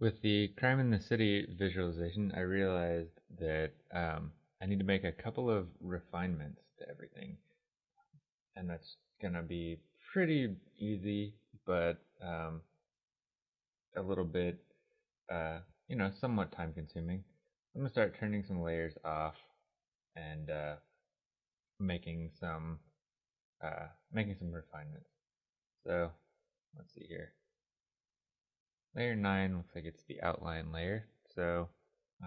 With the crime in the city visualization, I realized that um, I need to make a couple of refinements to everything. And that's going to be pretty easy, but um, a little bit, uh, you know, somewhat time consuming. I'm going to start turning some layers off and uh, making some uh, making some refinements. So let's see here. Layer 9 looks like it's the outline layer. So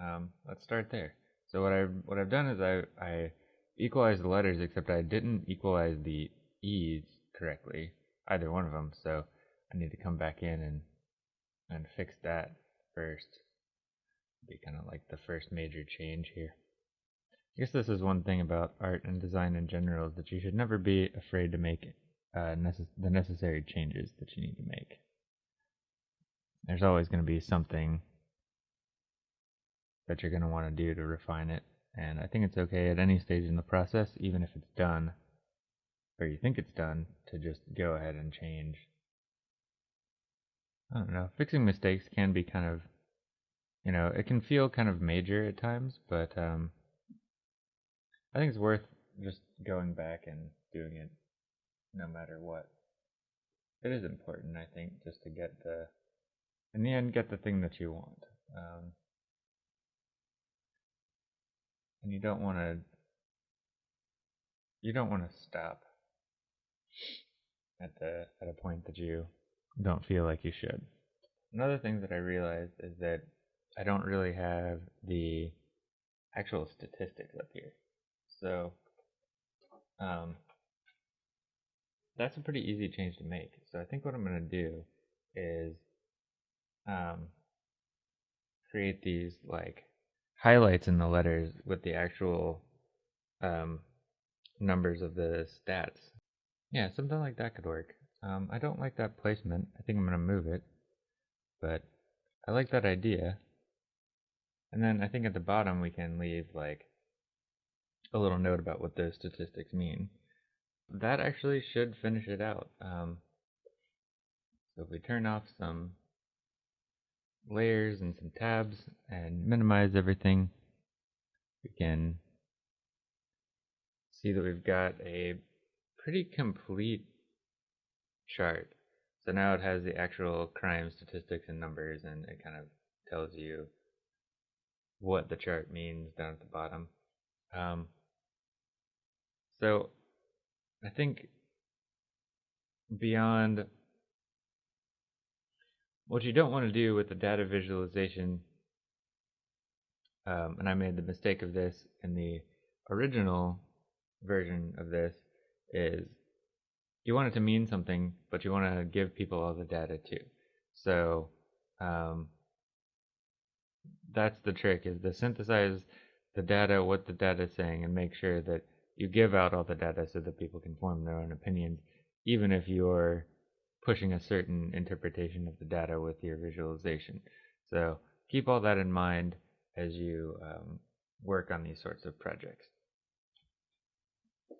um, let's start there. So what I've, what I've done is I, I equalized the letters except I didn't equalize the E's correctly, either one of them. So I need to come back in and, and fix that first. Be kind of like the first major change here. I guess this is one thing about art and design in general is that you should never be afraid to make uh, necess the necessary changes that you need to make. There's always going to be something that you're going to want to do to refine it, and I think it's okay at any stage in the process, even if it's done, or you think it's done, to just go ahead and change. I don't know, fixing mistakes can be kind of, you know, it can feel kind of major at times, but um, I think it's worth just going back and doing it no matter what. It is important, I think, just to get the, in the end, get the thing that you want. Um, and you don't want to, you don't want to stop at the at a point that you don't feel like you should. Another thing that I realized is that I don't really have the actual statistics up here. So um, that's a pretty easy change to make. So I think what I'm going to do is um, create these like highlights in the letters with the actual um, numbers of the stats. Yeah, something like that could work. Um, I don't like that placement. I think I'm going to move it. But I like that idea. And then I think at the bottom we can leave like a little note about what those statistics mean. That actually should finish it out. Um, so if we turn off some layers and some tabs and minimize everything, we can see that we've got a pretty complete chart. So now it has the actual crime statistics and numbers and it kind of tells you what the chart means down at the bottom. Um, so I think beyond what you don't want to do with the data visualization, um, and I made the mistake of this in the original version of this, is you want it to mean something, but you want to give people all the data too. So um, that's the trick: is to synthesize the data, what the data is saying, and make sure that you give out all the data so that people can form their own opinions, even if you're pushing a certain interpretation of the data with your visualization. So keep all that in mind as you um, work on these sorts of projects.